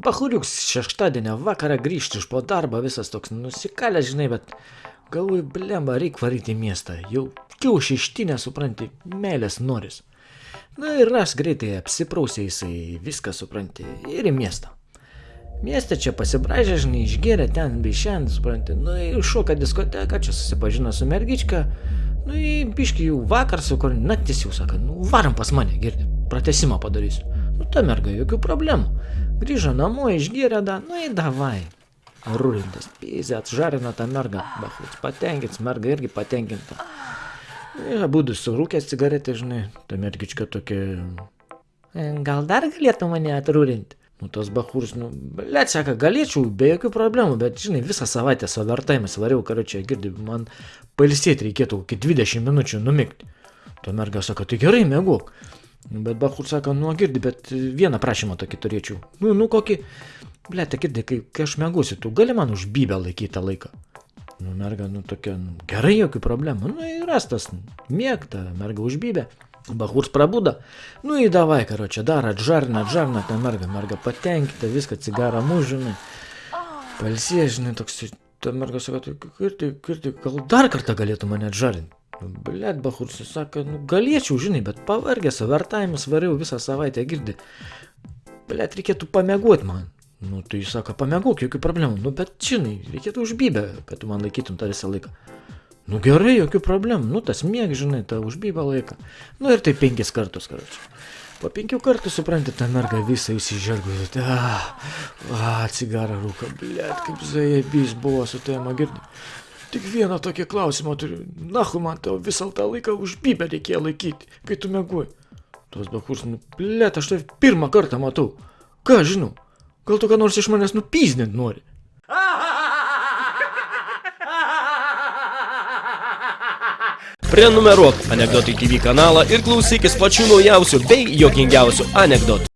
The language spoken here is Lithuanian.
Bahuriuks šeštadienio vakarą grįžti iš po darbo, visas toks nusikalęs, žinai, bet galvoju, blemba, reik varyti į miestą. Jau kiaušį ištinę, supranti, meilės noris. Na ir aš greitai apsiprausė jisai, viską supranti, ir į miestą. Mieste čia pasibražė, žinai, išgėrė ten bei šiandien, supranti, nu ir šoka diskoteka, čia susipažino su mergička, nu į biškį jau vakar su kur naktis jau sako, nu varom pas mane, girdi, pratesimą padarysiu. Nu ta merga, jokių problemų. Grįžo namo, išgėrė, da, nu į davai. Rūlintas, pizė, atžarino tą mergą, bachuts, patenkins, merga irgi patenkinta. Ir abudu surūkęs cigaretę, žinai, ta mergička tokia, "E, gal dar galėtų mane atrūrinti? Nu, tas bahūrs, nu, blėt, sako, galėčiau, be jokių problemų, bet, žinai, visą savaitę su vertaimas variau, karočią, girdi, man pailsėti reikėtų kokį 20 minučių numigti. To merga sako, tai gerai, mėguk. Bet bahūrs sako, nu, girdi, bet vieną prašymą tokį turėčiau. Nu, nu, kokį, blėt, girdi, kai, kai aš mėgusiu, tu gali man už bybę laikyti tą laiką. Nu, merga, nu, tokia, nu, gerai, jokių problemų. Nu, ir rastas, mėgta, merga užbybė. Bahurs prabudo. Nu į davai, karočią, dar atžarina, atžarina tą mergą, merga patenkinta, viską, cigarą mūžinai. Palsė, žinai, toks, ta merga sako, tai kirti, kirti, gal dar kartą galėtų mane atžarinti. Blet, Bahurs, sako, nu galėčiau, žinai, bet pavargęs, vertavimus variau visą savaitę, girdi. Blet, reikėtų pamėguoti man. Nu, tai jis sako, pamėguk, jokių problemų. Nu, bet, žinai, reikėtų užbybę, kad tu man laikytum tą visą laiką. Nu gerai, jokių problemų, nu tas mėg, žinai, tą užbybą laiką. Nu ir tai penkis kartus, karočiui. Po penkių kartų, supranti, ta merga visą įsižergusi. Ah, ah, cigarą rūka, blėt, kaip zajebys buvo su tavim, girdi. Tik vieną tokį klausimą turiu. Nahu man tau visą tą laiką užbybę reikėjo laikyti, kai tu mėguoji. Tos bakurs, nu, blėt, aš tai pirmą kartą matau. Ką žinau, gal tu ką nors iš manęs nupyzdinti nori? Prenumeruok Anekdotai TV kanalą ir klausykis pačių naujausių bei jokingiausių anekdotų.